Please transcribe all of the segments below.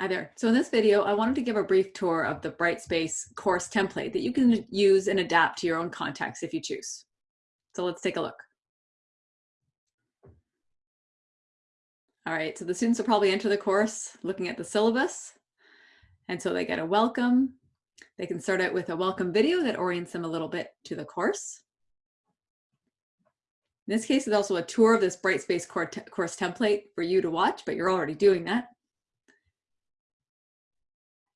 Hi there. So in this video, I wanted to give a brief tour of the Brightspace course template that you can use and adapt to your own context if you choose. So let's take a look. All right, so the students will probably enter the course looking at the syllabus. And so they get a welcome. They can start out with a welcome video that orients them a little bit to the course. In this case, it's also a tour of this Brightspace course template for you to watch, but you're already doing that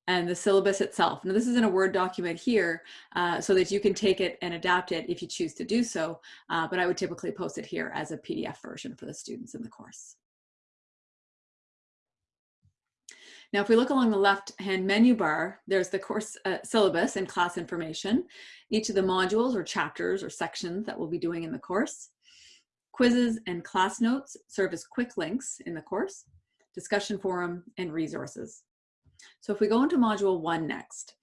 and the syllabus itself. Now this is in a Word document here uh, so that you can take it and adapt it if you choose to do so, uh, but I would typically post it here as a PDF version for the students in the course. Now, if we look along the left-hand menu bar, there's the course uh, syllabus and class information, each of the modules or chapters or sections that we'll be doing in the course. Quizzes and class notes serve as quick links in the course, discussion forum, and resources. So if we go into module one next,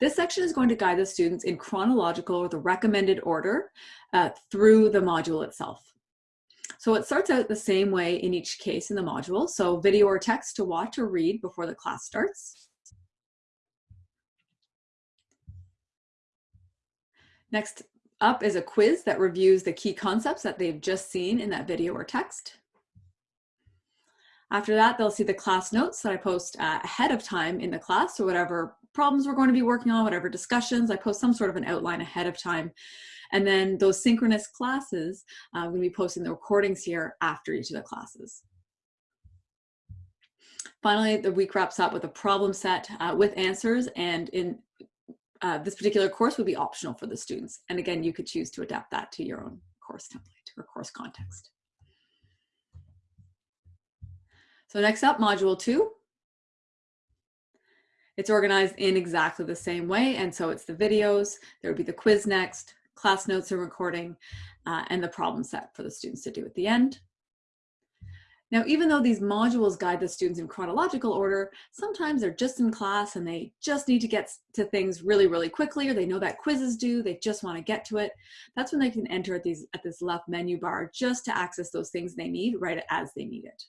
this section is going to guide the students in chronological or the recommended order uh, through the module itself. So it starts out the same way in each case in the module. So video or text to watch or read before the class starts. Next up is a quiz that reviews the key concepts that they've just seen in that video or text. After that, they'll see the class notes that I post uh, ahead of time in the class. So whatever problems we're going to be working on, whatever discussions, I post some sort of an outline ahead of time. And then those synchronous classes, uh, I'm going to be posting the recordings here after each of the classes. Finally, the week wraps up with a problem set uh, with answers and in uh, this particular course would be optional for the students. And again, you could choose to adapt that to your own course template or course context. So next up, module two. It's organized in exactly the same way. And so it's the videos, there would be the quiz next, class notes and recording, uh, and the problem set for the students to do at the end. Now, even though these modules guide the students in chronological order, sometimes they're just in class and they just need to get to things really, really quickly, or they know that quizzes due, they just want to get to it. That's when they can enter at, these, at this left menu bar just to access those things they need right as they need it.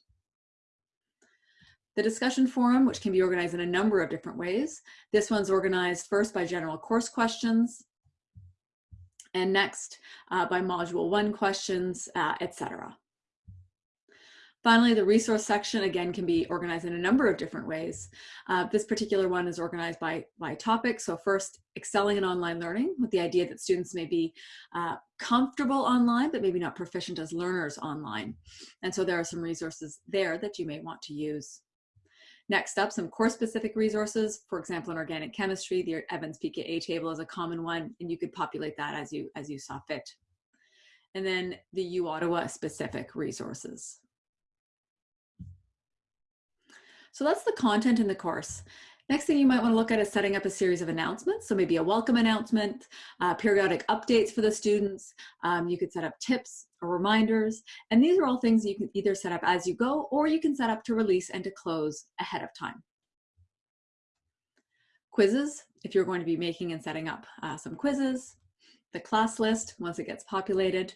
The discussion forum, which can be organized in a number of different ways. This one's organized first by general course questions, and next uh, by module one questions, uh, etc. Finally, the resource section, again, can be organized in a number of different ways. Uh, this particular one is organized by, by topic. So first, excelling in online learning with the idea that students may be uh, comfortable online, but maybe not proficient as learners online. And so there are some resources there that you may want to use. Next up, some course-specific resources. For example, in organic chemistry, the Evans pKa table is a common one, and you could populate that as you, as you saw fit. And then the U Ottawa specific resources. So that's the content in the course. Next thing you might want to look at is setting up a series of announcements. So maybe a welcome announcement, uh, periodic updates for the students. Um, you could set up tips or reminders. And these are all things you can either set up as you go or you can set up to release and to close ahead of time. Quizzes, if you're going to be making and setting up uh, some quizzes. The class list, once it gets populated.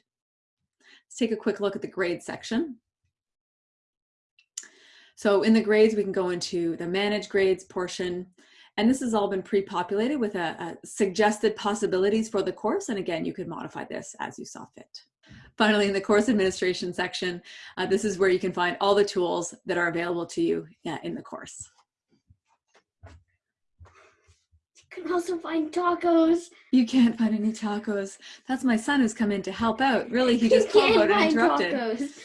Let's take a quick look at the grade section. So in the grades, we can go into the manage grades portion. And this has all been pre-populated with a, a suggested possibilities for the course. And again, you could modify this as you saw fit. Finally, in the course administration section, uh, this is where you can find all the tools that are available to you uh, in the course. You can also find tacos. You can't find any tacos. That's my son who's come in to help out. Really, he just called out and interrupted. Tacos.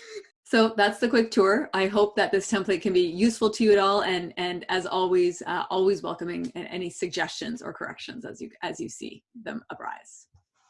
So that's the quick tour. I hope that this template can be useful to you at all. And, and as always, uh, always welcoming any suggestions or corrections as you, as you see them arise.